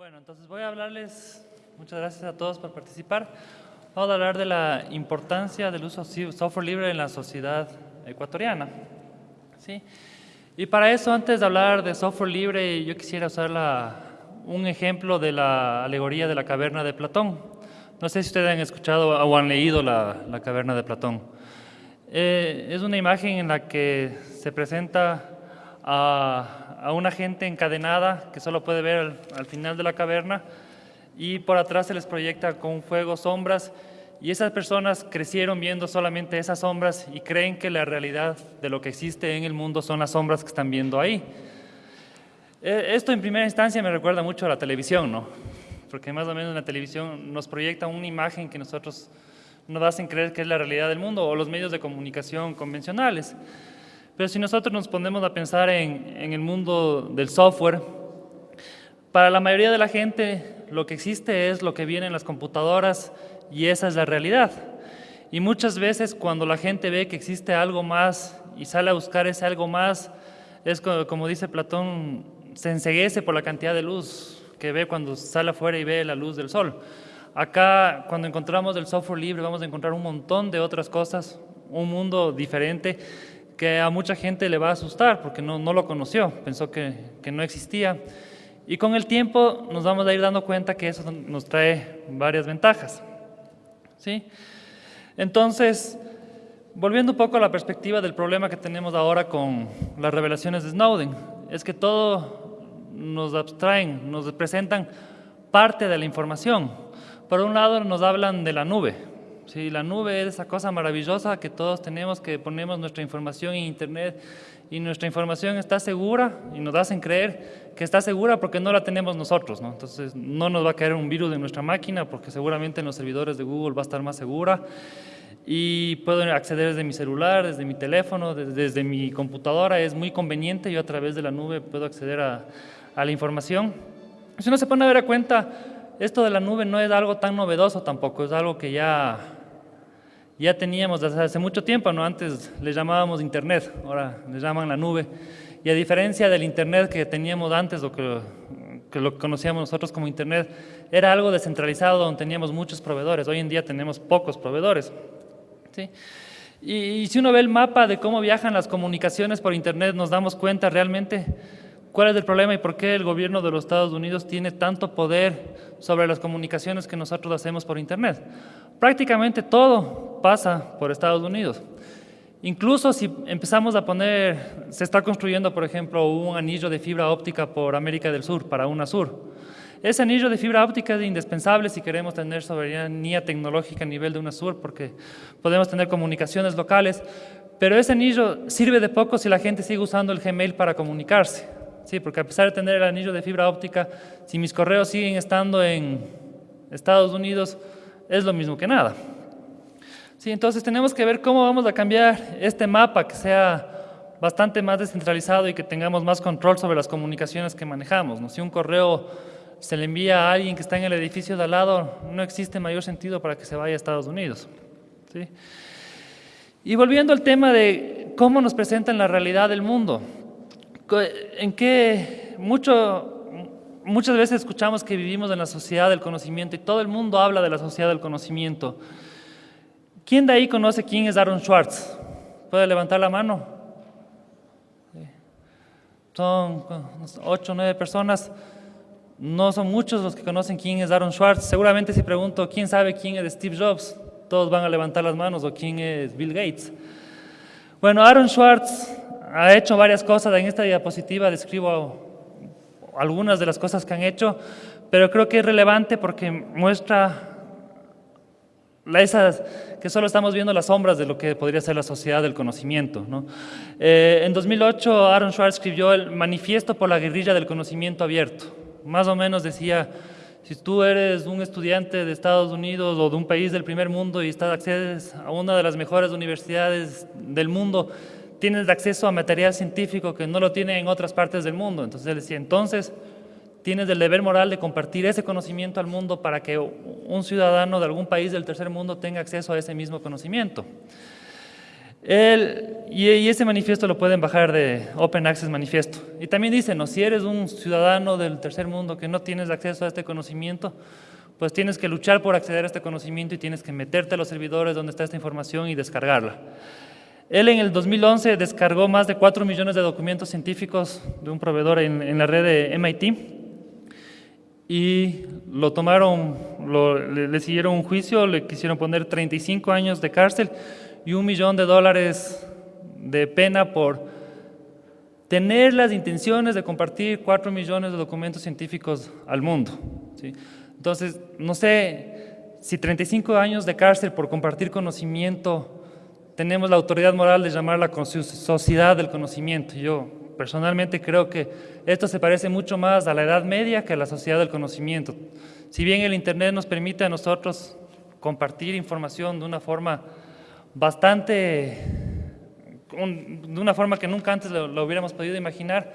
Bueno, entonces voy a hablarles, muchas gracias a todos por participar. Vamos a hablar de la importancia del uso de software libre en la sociedad ecuatoriana. ¿sí? Y para eso, antes de hablar de software libre, yo quisiera usar un ejemplo de la alegoría de la caverna de Platón. No sé si ustedes han escuchado o han leído la, caverna de Platón. Eh, es una imagen en la que se presenta a una gente encadenada que solo puede ver al, final de la caverna y por atrás se les proyecta con fuego sombras y esas personas crecieron viendo solamente esas sombras y creen que la realidad de lo que existe en el mundo son las sombras que están viendo ahí. E, esto en primera instancia me recuerda mucho a la televisión, ¿no? Porque más o menos la televisión nos proyecta una imagen que nosotros nos hacen creer que es la realidad del mundo o los medios de comunicación convencionales. Pero si nosotros nos ponemos a pensar en, el mundo del software, para la mayoría de la gente lo que existe es lo que viene en las computadoras y esa es la realidad. Y muchas veces cuando la gente ve que existe algo más y sale a buscar ese algo más, es como, como dice Platón, se enseguece por la cantidad de luz que ve cuando sale afuera y ve la luz del sol. Acá, cuando encontramos el software libre, vamos a encontrar un montón de otras cosas, un mundo diferente que a mucha gente le va a asustar porque no, no lo conoció, pensó que, que, no existía. Y con el tiempo nos vamos a ir dando cuenta que eso nos trae varias ventajas. ¿Sí? Entonces, volviendo un poco a la perspectiva del problema que tenemos ahora con las revelaciones de Snowden, es que todo nos abstraen, nos presentan parte de la información. Por un lado nos hablan de la nube, Sí, la nube es esa cosa maravillosa que todos tenemos, que ponemos nuestra información en Internet y nuestra información está segura y nos hacen creer que está segura porque no la tenemos nosotros. ¿no? Entonces no nos va a caer un virus en nuestra máquina porque seguramente en los servidores de Google va a estar más segura y puedo acceder desde mi celular, desde mi teléfono, desde, desde mi computadora. Es muy conveniente, yo a través de la nube puedo acceder a, la información. Si uno se pone a ver a cuenta, esto de la nube no es algo tan novedoso tampoco, es algo que ya ya teníamos desde hace mucho tiempo, ¿no? antes le llamábamos Internet, ahora le llaman la nube. Y a diferencia del Internet que teníamos antes o que, que lo conocíamos nosotros como Internet, era algo descentralizado donde teníamos muchos proveedores. Hoy en día tenemos pocos proveedores. ¿sí? Y, y si uno ve el mapa de cómo viajan las comunicaciones por Internet, nos damos cuenta realmente cuál es el problema y por qué el gobierno de los Estados Unidos tiene tanto poder sobre las comunicaciones que nosotros hacemos por Internet. Prácticamente todo pasa por Estados Unidos. Incluso si empezamos a poner, se está construyendo, por ejemplo, un anillo de fibra óptica por América del Sur, para UNASUR. Ese anillo de fibra óptica es indispensable si queremos tener soberanía tecnológica a nivel de UNASUR, porque podemos tener comunicaciones locales, pero ese anillo sirve de poco si la gente sigue usando el Gmail para comunicarse. Sí, porque a pesar de tener el anillo de fibra óptica, si mis correos siguen estando en Estados Unidos, es lo mismo que nada. Sí, entonces tenemos que ver cómo vamos a cambiar este mapa que sea bastante más descentralizado y que tengamos más control sobre las comunicaciones que manejamos. Si un correo se le envía a alguien que está en el edificio de al lado, no existe mayor sentido para que se vaya a Estados Unidos. ¿sí? Y volviendo al tema de cómo nos presentan la realidad del mundo, en qué mucho muchas veces escuchamos que vivimos en la sociedad del conocimiento y todo el mundo habla de la sociedad del conocimiento. ¿Quién de ahí conoce quién es Aaron Schwartz? ¿Puede levantar la mano? Son ocho o nueve personas. No son muchos los que conocen quién es Aaron Schwartz. Seguramente si pregunto quién sabe quién es Steve Jobs, todos van a levantar las manos o quién es Bill Gates. Bueno, Aaron Schwartz ha hecho varias cosas. En esta diapositiva describo algunas de las cosas que han hecho, pero creo que es relevante porque muestra esas, que solo estamos viendo las sombras de lo que podría ser la sociedad del conocimiento. ¿no? Eh, en 2008 Aaron Schwartz escribió el Manifiesto por la guerrilla del conocimiento abierto. Más o menos decía, si tú eres un estudiante de Estados Unidos o de un país del primer mundo y estás, accedes a una de las mejores universidades del mundo, tienes acceso a material científico que no lo tienen en otras partes del mundo. Entonces él decía, entonces tienes el deber moral de compartir ese conocimiento al mundo para que un ciudadano de algún país del tercer mundo tenga acceso a ese mismo conocimiento. y, ese manifiesto lo pueden bajar de Open Access Manifiesto. Y también dice, ¿no? si eres un ciudadano del tercer mundo que no tienes acceso a este conocimiento, pues tienes que luchar por acceder a este conocimiento y tienes que meterte a los servidores donde está esta información y descargarla. Él en el 2011 descargó más de 4 millones de documentos científicos de un proveedor en, la red de MIT y lo tomaron, le, le, siguieron un juicio, le quisieron poner 35 años de cárcel y un millón de dólares de pena por tener las intenciones de compartir 4 millones de documentos científicos al mundo. ¿sí? Entonces, no sé si 35 años de cárcel por compartir conocimiento, tenemos la autoridad moral de llamarla sociedad del conocimiento. Yo personalmente creo que esto se parece mucho más a la Edad Media que a la sociedad del conocimiento. Si bien el Internet nos permite a nosotros compartir información de una forma bastante, de una forma que nunca antes lo hubiéramos podido imaginar,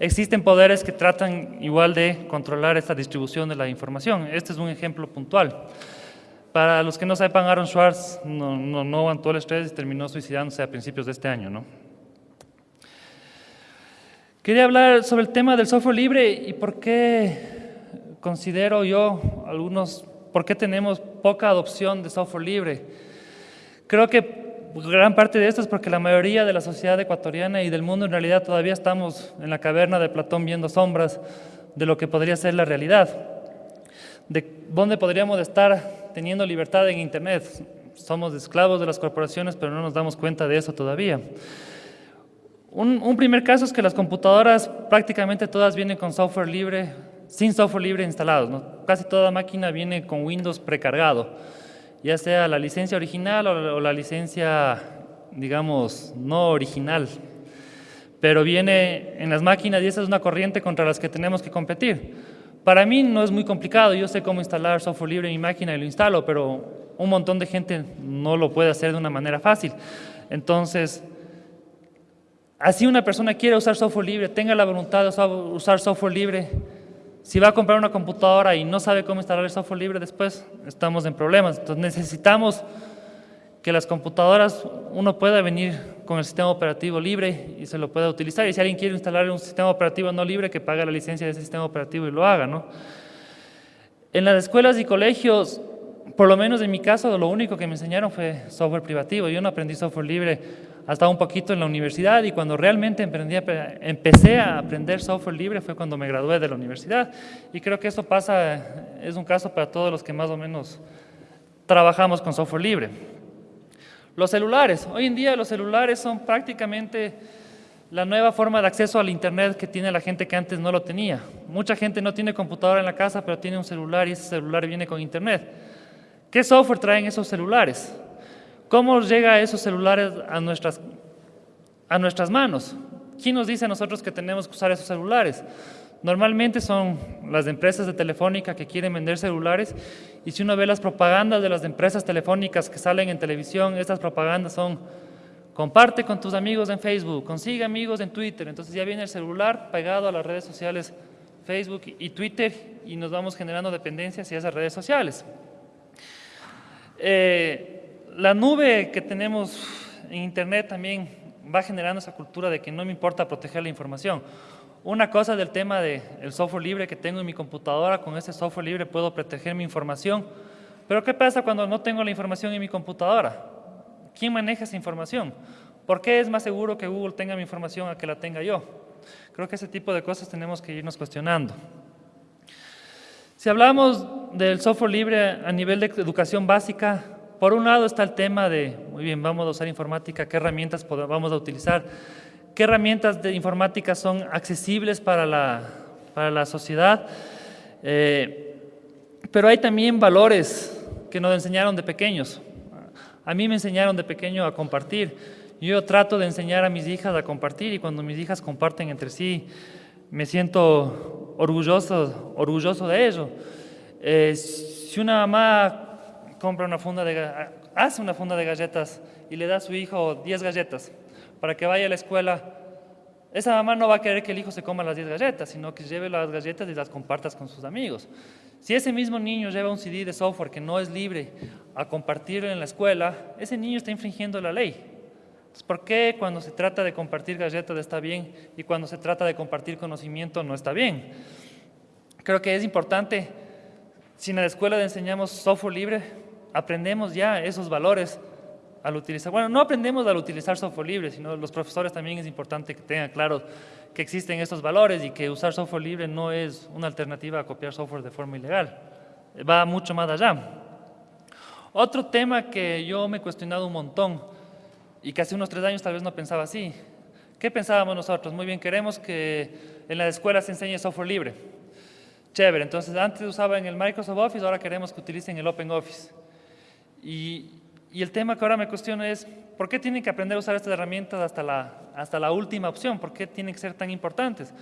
existen poderes que tratan igual de controlar esta distribución de la información. Este es un ejemplo puntual. Para los que no sepan, Aaron Schwartz no, no, no aguantó el estrés y terminó suicidándose a principios de este año. ¿no? Quería hablar sobre el tema del software libre y por qué considero yo algunos, por qué tenemos poca adopción de software libre. Creo que gran parte de esto es porque la mayoría de la sociedad ecuatoriana y del mundo en realidad todavía estamos en la caverna de Platón viendo sombras de lo que podría ser la realidad. De dónde podríamos estar teniendo libertad en Internet. Somos esclavos de las corporaciones, pero no nos damos cuenta de eso todavía. Un, primer caso es que las computadoras prácticamente todas vienen con software libre, sin software libre instalado. Casi toda máquina viene con Windows precargado ya sea la licencia original o la licencia, digamos, no original. Pero viene en las máquinas y esa es una corriente contra las que tenemos que competir. Para mí no es muy complicado, yo sé cómo instalar software libre en mi máquina y lo instalo, pero un montón de gente no lo puede hacer de una manera fácil. Entonces, así una persona quiere usar software libre, tenga la voluntad de usar software libre, si va a comprar una computadora y no sabe cómo instalar el software libre después, estamos en problemas. Entonces necesitamos que las computadoras, uno pueda venir con el sistema operativo libre y se lo pueda utilizar. Y si alguien quiere instalar un sistema operativo no libre, que pague la licencia de ese sistema operativo y lo haga. ¿no? En las escuelas y colegios, por lo menos en mi caso, lo único que me enseñaron fue software privativo. Yo no aprendí software libre hasta un poquito en la universidad y cuando realmente emprendí, empecé a aprender software libre fue cuando me gradué de la universidad y creo que eso pasa, es un caso para todos los que más o menos trabajamos con software libre. Los celulares, hoy en día los celulares son prácticamente la nueva forma de acceso al internet que tiene la gente que antes no lo tenía. Mucha gente no tiene computadora en la casa pero tiene un celular y ese celular viene con internet. ¿Qué software traen esos celulares? ¿Cómo llega esos celulares a nuestras, a nuestras manos? ¿Quién nos dice a nosotros que tenemos que usar esos celulares? Normalmente son las empresas de telefónica que quieren vender celulares y si uno ve las propagandas de las empresas telefónicas que salen en televisión, estas propagandas son comparte con tus amigos en Facebook, consigue amigos en Twitter, entonces ya viene el celular pegado a las redes sociales Facebook y Twitter y nos vamos generando dependencias hacia esas redes sociales. Eh, la nube que tenemos en Internet también va generando esa cultura de que no me importa proteger la información. Una cosa del tema del software libre que tengo en mi computadora, con ese software libre puedo proteger mi información. Pero ¿qué pasa cuando no tengo la información en mi computadora? ¿Quién maneja esa información? ¿Por qué es más seguro que Google tenga mi información a que la tenga yo? Creo que ese tipo de cosas tenemos que irnos cuestionando. Si hablamos del software libre a nivel de educación básica, por un lado está el tema de, muy bien, vamos a usar informática, qué herramientas vamos a utilizar, qué herramientas de informática son accesibles para la, para la sociedad, eh, pero hay también valores que nos enseñaron de pequeños. A mí me enseñaron de pequeño a compartir. Yo trato de enseñar a mis hijas a compartir y cuando mis hijas comparten entre sí, me siento orgulloso, orgulloso de ello. Eh, si una mamá compra una funda de, hace una funda de galletas y le da a su hijo 10 galletas para que vaya a la escuela, esa mamá no va a querer que el hijo se coma las 10 galletas, sino que lleve las galletas y las compartas con sus amigos. Si ese mismo niño lleva un CD de software que no es libre a compartirlo en la escuela, ese niño está infringiendo la ley. ¿Por qué cuando se trata de compartir galletas está bien y cuando se trata de compartir conocimiento no está bien? Creo que es importante, si en la escuela enseñamos software libre, aprendemos ya esos valores al utilizar. Bueno, no aprendemos al utilizar software libre, sino los profesores también es importante que tengan claro que existen estos valores y que usar software libre no es una alternativa a copiar software de forma ilegal. Va mucho más allá. Otro tema que yo me he cuestionado un montón y que hace unos tres años tal vez no pensaba así. ¿Qué pensábamos nosotros? Muy bien, queremos que en la escuela se enseñe software libre. Chévere, entonces antes usaba en el Microsoft Office, ahora queremos que utilicen el Open Office. Y, y el tema que ahora me cuestiono es, ¿por qué tienen que aprender a usar estas herramientas hasta la, hasta la última opción? ¿Por qué tienen que ser tan importantes?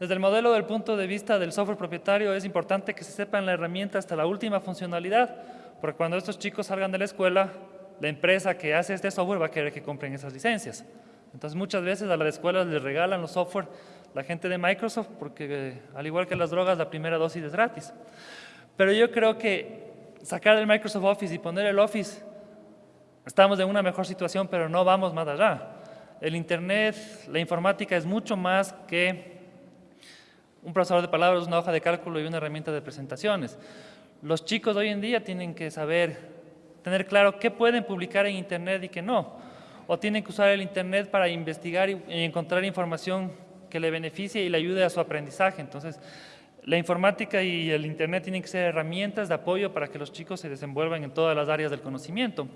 Desde el modelo del punto de vista del software propietario es importante que se sepan la herramienta hasta la última funcionalidad, porque cuando estos chicos salgan de la escuela, la empresa que hace este software va a querer que compren esas licencias. Entonces muchas veces a las escuelas les regalan los software la gente de Microsoft, porque al igual que las drogas, la primera dosis es gratis. Pero yo creo que sacar el Microsoft Office y poner el Office, estamos en una mejor situación, pero no vamos más allá. El Internet, la informática es mucho más que un procesador de palabras, una hoja de cálculo y una herramienta de presentaciones. Los chicos hoy en día tienen que saber, tener claro qué pueden publicar en Internet y qué no. O tienen que usar el Internet para investigar y encontrar información que le beneficie y le ayude a su aprendizaje. Entonces, la informática y el Internet tienen que ser herramientas de apoyo para que los chicos se desenvuelvan en todas las áreas del conocimiento.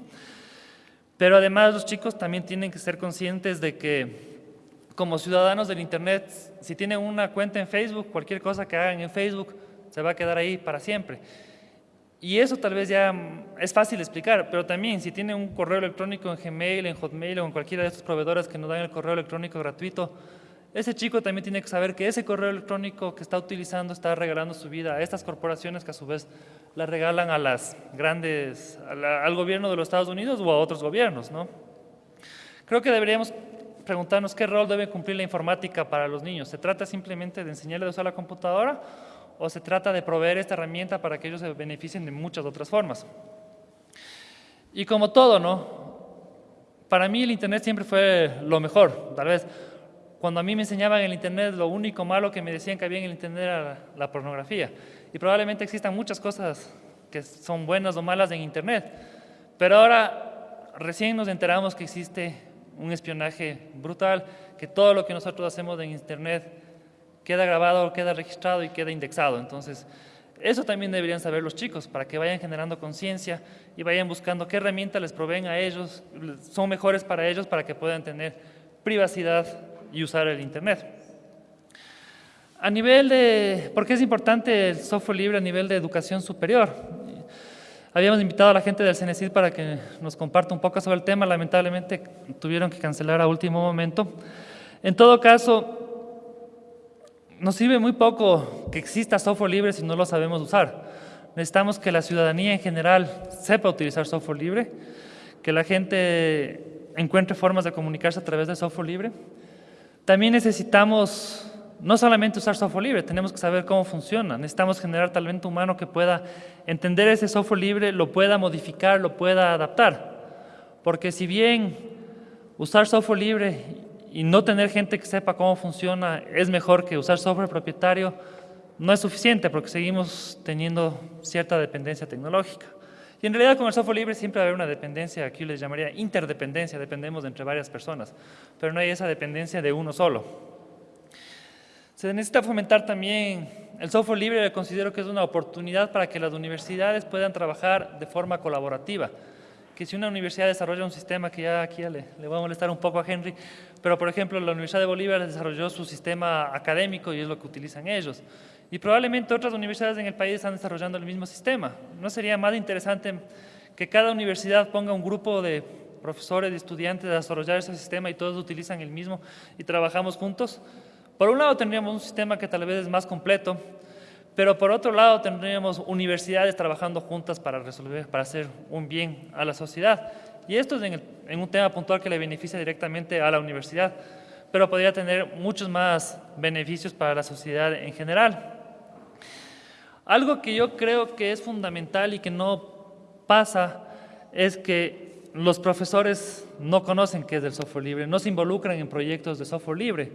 Pero además los chicos también tienen que ser conscientes de que como ciudadanos del Internet, si tienen una cuenta en Facebook, cualquier cosa que hagan en Facebook se va a quedar ahí para siempre. Y eso tal vez ya es fácil explicar, pero también si tiene un correo electrónico en Gmail, en Hotmail o en cualquiera de estos proveedores que nos dan el correo electrónico gratuito, ese chico también tiene que saber que ese correo electrónico que está utilizando está regalando su vida a estas corporaciones que a su vez la regalan a las grandes, al gobierno de los Estados Unidos o a otros gobiernos. ¿no? Creo que deberíamos preguntarnos qué rol debe cumplir la informática para los niños. ¿Se trata simplemente de enseñarles a usar la computadora o se trata de proveer esta herramienta para que ellos se beneficien de muchas otras formas. Y como todo, ¿no? Para mí el Internet siempre fue lo mejor, tal vez. Cuando a mí me enseñaban el Internet, lo único malo que me decían que había en el Internet era la pornografía. Y probablemente existan muchas cosas que son buenas o malas en Internet. Pero ahora recién nos enteramos que existe un espionaje brutal, que todo lo que nosotros hacemos en Internet queda grabado, queda registrado y queda indexado. Entonces, eso también deberían saber los chicos para que vayan generando conciencia y vayan buscando qué herramientas les proveen a ellos, son mejores para ellos para que puedan tener privacidad y usar el Internet. A nivel de, ¿por qué es importante el software libre a nivel de educación superior? Habíamos invitado a la gente del CENESID para que nos comparta un poco sobre el tema, lamentablemente tuvieron que cancelar a último momento. En todo caso, nos sirve muy poco que exista software libre si no lo sabemos usar. Necesitamos que la ciudadanía en general sepa utilizar software libre, que la gente encuentre formas de comunicarse a través de software libre. También necesitamos no solamente usar software libre, tenemos que saber cómo funciona. Necesitamos generar talento humano que pueda entender ese software libre, lo pueda modificar, lo pueda adaptar. Porque si bien usar software libre y no tener gente que sepa cómo funciona es mejor que usar software propietario, no es suficiente porque seguimos teniendo cierta dependencia tecnológica. Y en realidad con el software libre siempre va a haber una dependencia, aquí les llamaría interdependencia, dependemos de entre varias personas, pero no hay esa dependencia de uno solo. Se necesita fomentar también el software libre, considero que es una oportunidad para que las universidades puedan trabajar de forma colaborativa que si una universidad desarrolla un sistema, que ya aquí le, le voy a molestar un poco a Henry, pero por ejemplo la Universidad de Bolívar desarrolló su sistema académico y es lo que utilizan ellos. Y probablemente otras universidades en el país están desarrollando el mismo sistema. ¿No sería más interesante que cada universidad ponga un grupo de profesores y estudiantes a desarrollar ese sistema y todos utilizan el mismo y trabajamos juntos? Por un lado tendríamos un sistema que tal vez es más completo, pero por otro lado tendríamos universidades trabajando juntas para resolver, para hacer un bien a la sociedad. Y esto es en, un tema puntual que le beneficia directamente a la universidad, pero podría tener muchos más beneficios para la sociedad en general. Algo que yo creo que es fundamental y que no pasa es que los profesores no conocen qué es el software libre, no se involucran en proyectos de software libre.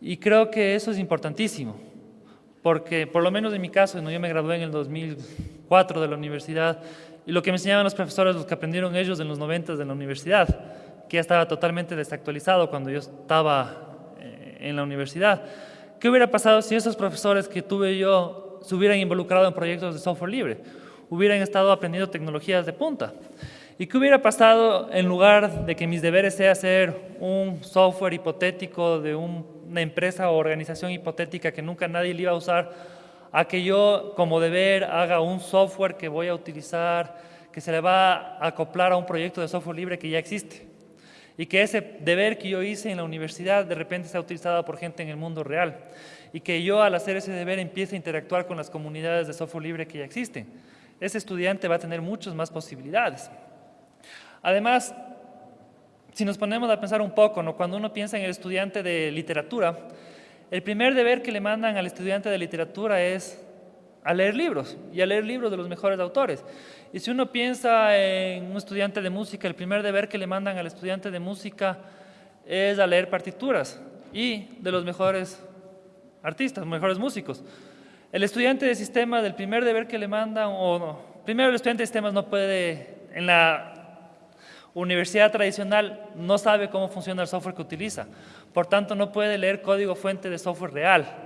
Y creo que eso es importantísimo, porque por lo menos en mi caso, yo me gradué en el 2004 de la universidad, y lo que me enseñaban los profesores, los que aprendieron ellos en los 90 de la universidad, que ya estaba totalmente desactualizado cuando yo estaba eh, en la universidad. ¿Qué hubiera pasado si esos profesores que tuve yo se hubieran involucrado en proyectos de software libre? Hubieran estado aprendiendo tecnologías de punta. ¿Y qué hubiera pasado en lugar de que mis deberes sea hacer un software hipotético de una empresa o organización hipotética que nunca nadie le iba a usar, a que yo como deber haga un software que voy a utilizar, que se le va a acoplar a un proyecto de software libre que ya existe? Y que ese deber que yo hice en la universidad de repente sea utilizado por gente en el mundo real. Y que yo al hacer ese deber empiece a interactuar con las comunidades de software libre que ya existen. Ese estudiante va a tener muchas más posibilidades. Además, si nos ponemos a pensar un poco, ¿no? cuando uno piensa en el estudiante de literatura, el primer deber que le mandan al estudiante de literatura es a leer libros, y a leer libros de los mejores autores. Y si uno piensa en un estudiante de música, el primer deber que le mandan al estudiante de música es a leer partituras, y de los mejores artistas, mejores músicos. El estudiante de sistemas, el primer deber que le mandan, o no, primero el estudiante de sistemas no puede, en la universidad tradicional no sabe cómo funciona el software que utiliza, por tanto no puede leer código fuente de software real.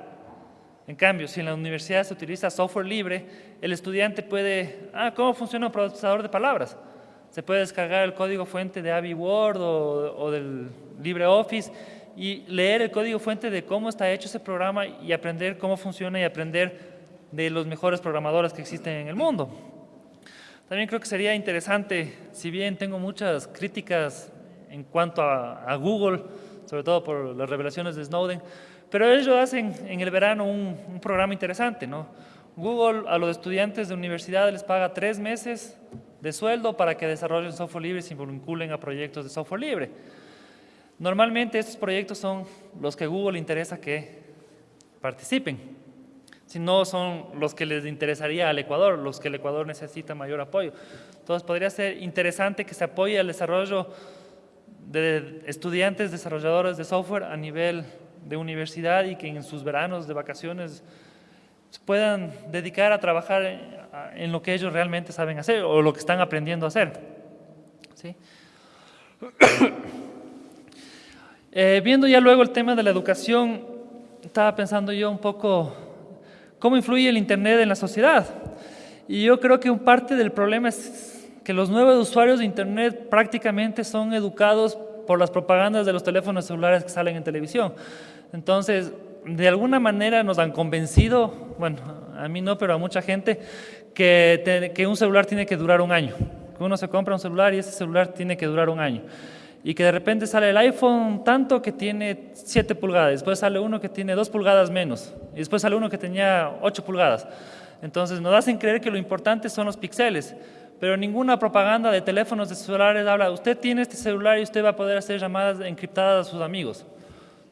En cambio, si en la universidad se utiliza software libre, el estudiante puede, ah, ¿cómo funciona un procesador de palabras? Se puede descargar el código fuente de Avi Word o, o del LibreOffice y leer el código fuente de cómo está hecho ese programa y aprender cómo funciona y aprender de los mejores programadores que existen en el mundo. También creo que sería interesante, si bien tengo muchas críticas en cuanto a, Google, sobre todo por las revelaciones de Snowden, pero ellos hacen en el verano un, programa interesante. ¿no? Google a los estudiantes de universidad les paga tres meses de sueldo para que desarrollen software libre y se vinculen a proyectos de software libre. Normalmente estos proyectos son los que Google le interesa que participen si no son los que les interesaría al Ecuador, los que el Ecuador necesita mayor apoyo. Entonces podría ser interesante que se apoye al desarrollo de estudiantes desarrolladores de software a nivel de universidad y que en sus veranos de vacaciones puedan dedicar a trabajar en lo que ellos realmente saben hacer o lo que están aprendiendo a hacer. ¿Sí? Eh, viendo ya luego el tema de la educación, estaba pensando yo un poco ¿Cómo influye el Internet en la sociedad? Y yo creo que un parte del problema es que los nuevos usuarios de Internet prácticamente son educados por las propagandas de los teléfonos celulares que salen en televisión. Entonces, de alguna manera nos han convencido, bueno, a mí no, pero a mucha gente, que, que un celular tiene que durar un año. Que uno se compra un celular y ese celular tiene que durar un año y que de repente sale el iPhone tanto que tiene 7 pulgadas, después sale uno que tiene 2 pulgadas menos, y después sale uno que tenía 8 pulgadas. Entonces nos hacen creer que lo importante son los píxeles, pero ninguna propaganda de teléfonos de celulares habla, usted tiene este celular y usted va a poder hacer llamadas encriptadas a sus amigos.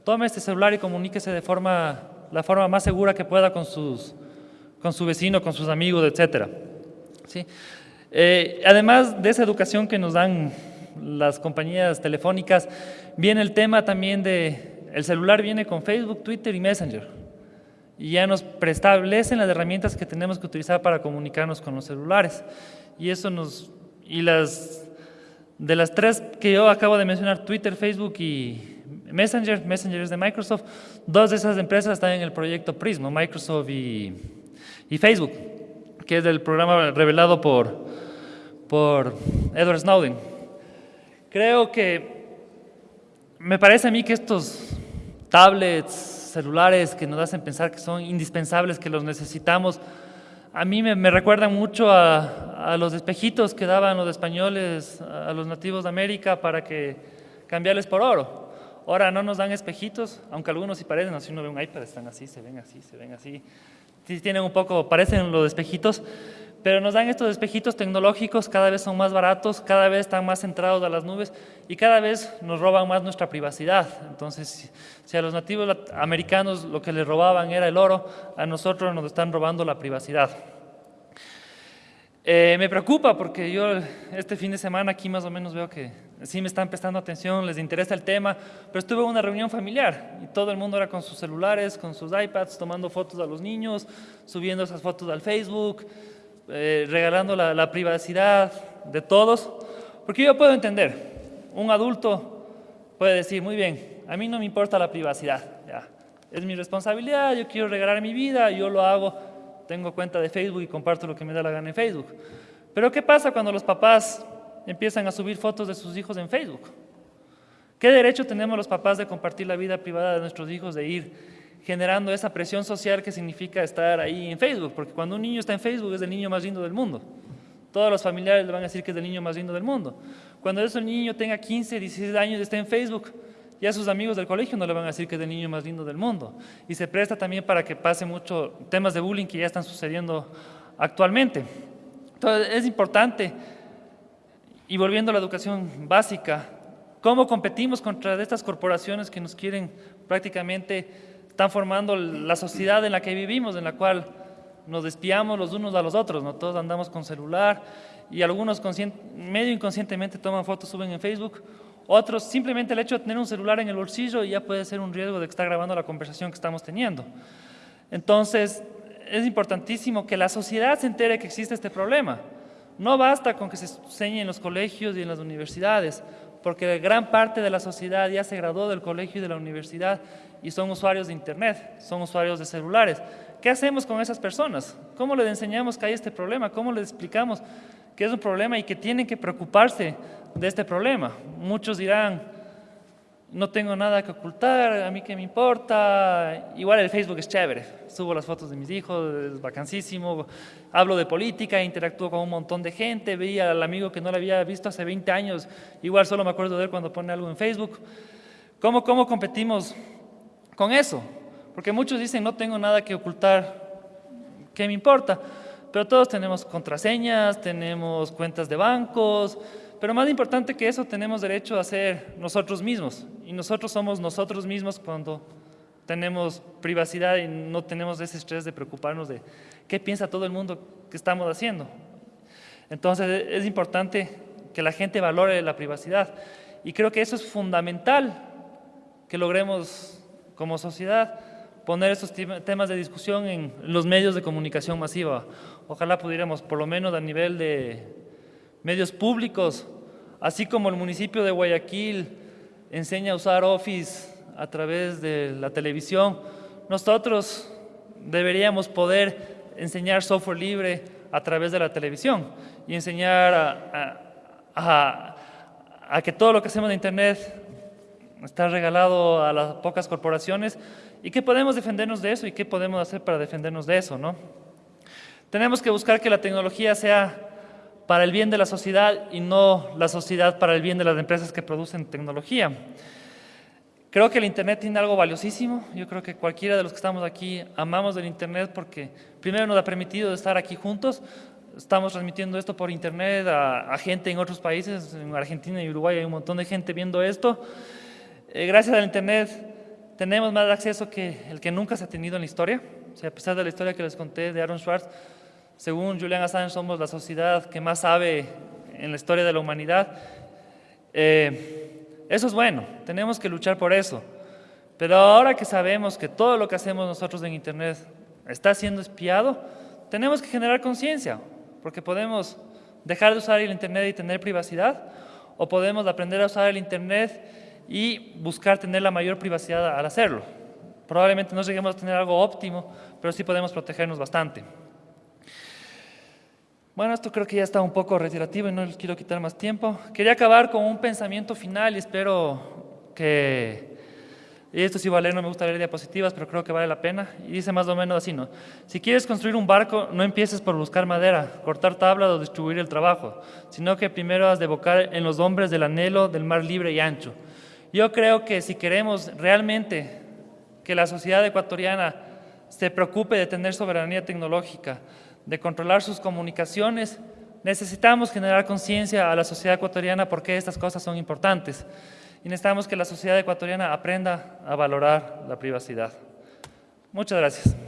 Tome este celular y comuníquese de forma, la forma más segura que pueda con, sus, con su vecino, con sus amigos, etc. ¿Sí? Eh, además de esa educación que nos dan las compañías telefónicas, viene el tema también de, el celular viene con Facebook, Twitter y Messenger. Y ya nos preestablecen las herramientas que tenemos que utilizar para comunicarnos con los celulares. Y eso nos, y las, de las tres que yo acabo de mencionar, Twitter, Facebook y Messenger, Messenger es de Microsoft, dos de esas empresas están en el proyecto Prismo, Microsoft y, y Facebook, que es el programa revelado por, por Edward Snowden. Creo que me parece a mí que estos tablets, celulares que nos hacen pensar que son indispensables, que los necesitamos, a mí me, recuerdan mucho a, los espejitos que daban los españoles a los nativos de América para que cambiarles por oro. Ahora no nos dan espejitos, aunque algunos sí parecen, así uno ve un iPad, están así, se ven así, se ven así. Sí tienen un poco, parecen los espejitos, pero nos dan estos espejitos tecnológicos, cada vez son más baratos, cada vez están más centrados a las nubes y cada vez nos roban más nuestra privacidad. Entonces, si a los nativos americanos lo que les robaban era el oro, a nosotros nos están robando la privacidad. Eh, me preocupa porque yo este fin de semana aquí más o menos veo que sí me están prestando atención, les interesa el tema, pero estuve en una reunión familiar y todo el mundo era con sus celulares, con sus iPads, tomando fotos a los niños, subiendo esas fotos al Facebook, eh, regalando la, privacidad de todos, porque yo puedo entender, un adulto puede decir, muy bien, a mí no me importa la privacidad, es mi responsabilidad, yo quiero regalar mi vida, yo lo hago, tengo cuenta de Facebook y comparto lo que me da la gana en Facebook. Pero ¿qué pasa cuando los papás empiezan a subir fotos de sus hijos en Facebook? ¿Qué derecho tenemos los papás de compartir la vida privada de nuestros hijos, de ir generando esa presión social que significa estar ahí en Facebook? Porque cuando un niño está en Facebook es el niño más lindo del mundo. Todos los familiares le van a decir que es el niño más lindo del mundo. Cuando ese niño tenga 15, 16 años y esté en Facebook, ya sus amigos del colegio no le van a decir que es el niño más lindo del mundo. Y se presta también para que pase mucho temas de bullying que ya están sucediendo actualmente. Entonces, es importante, y volviendo a la educación básica, cómo competimos contra estas corporaciones que nos quieren prácticamente, están formando la sociedad en la que vivimos, en la cual nos despiamos los unos a los otros, ¿no? todos andamos con celular y algunos medio inconscientemente toman fotos, suben en Facebook, otros, simplemente el hecho de tener un celular en el bolsillo ya puede ser un riesgo de está grabando la conversación que estamos teniendo. Entonces, es importantísimo que la sociedad se entere que existe este problema. No basta con que se enseñe en los colegios y en las universidades, porque gran parte de la sociedad ya se graduó del colegio y de la universidad y son usuarios de Internet, son usuarios de celulares. ¿Qué hacemos con esas personas? ¿Cómo les enseñamos que hay este problema? ¿Cómo les explicamos que es un problema y que tienen que preocuparse de este problema. Muchos dirán, no tengo nada que ocultar, a mí qué me importa, igual el Facebook es chévere, subo las fotos de mis hijos, es vacancísimo, hablo de política, interactúo con un montón de gente, veía al amigo que no lo había visto hace 20 años, igual solo me acuerdo de él cuando pone algo en Facebook. ¿Cómo, cómo competimos con eso? Porque muchos dicen, no tengo nada que ocultar, ¿qué me importa? Pero todos tenemos contraseñas, tenemos cuentas de bancos, pero más importante que eso, tenemos derecho a ser nosotros mismos. Y nosotros somos nosotros mismos cuando tenemos privacidad y no tenemos ese estrés de preocuparnos de qué piensa todo el mundo que estamos haciendo. Entonces es importante que la gente valore la privacidad. Y creo que eso es fundamental que logremos como sociedad poner estos temas de discusión en los medios de comunicación masiva. Ojalá pudiéramos, por lo menos a nivel de medios públicos, así como el municipio de Guayaquil enseña a usar Office a través de la televisión, nosotros deberíamos poder enseñar software libre a través de la televisión y enseñar a, a que todo lo que hacemos en Internet está regalado a las pocas corporaciones y qué podemos defendernos de eso y qué podemos hacer para defendernos de eso, ¿no? Tenemos que buscar que la tecnología sea para el bien de la sociedad y no la sociedad para el bien de las empresas que producen tecnología. Creo que el Internet tiene algo valiosísimo. Yo creo que cualquiera de los que estamos aquí amamos del Internet porque primero nos ha permitido estar aquí juntos. Estamos transmitiendo esto por Internet a, a gente en otros países, en Argentina y Uruguay hay un montón de gente viendo esto. Eh, gracias al Internet tenemos más acceso que el que nunca se ha tenido en la historia. O sea, a pesar de la historia que les conté de Aaron Schwartz, según Julian Assange somos la sociedad que más sabe en la historia de la humanidad. Eh, eso es bueno, tenemos que luchar por eso. Pero ahora que sabemos que todo lo que hacemos nosotros en Internet está siendo espiado, tenemos que generar conciencia, porque podemos dejar de usar el Internet y tener privacidad, o podemos aprender a usar el Internet y buscar tener la mayor privacidad al hacerlo. Probablemente no lleguemos a tener algo óptimo, pero sí podemos protegernos bastante. Bueno, esto creo que ya está un poco retirativo y no les quiero quitar más tiempo. Quería acabar con un pensamiento final y espero que... Esto sí vale, no me gusta leer diapositivas, pero creo que vale la pena. Y dice más o menos así, ¿no? Si quieres construir un barco, no empieces por buscar madera, cortar tablas o distribuir el trabajo, sino que primero has de evocar en los hombres del anhelo del mar libre y ancho. Yo creo que si queremos realmente que la sociedad ecuatoriana se preocupe de tener soberanía tecnológica, de controlar sus comunicaciones, necesitamos generar conciencia a la sociedad ecuatoriana por qué estas cosas son importantes. Y necesitamos que la sociedad ecuatoriana aprenda a valorar la privacidad. Muchas gracias.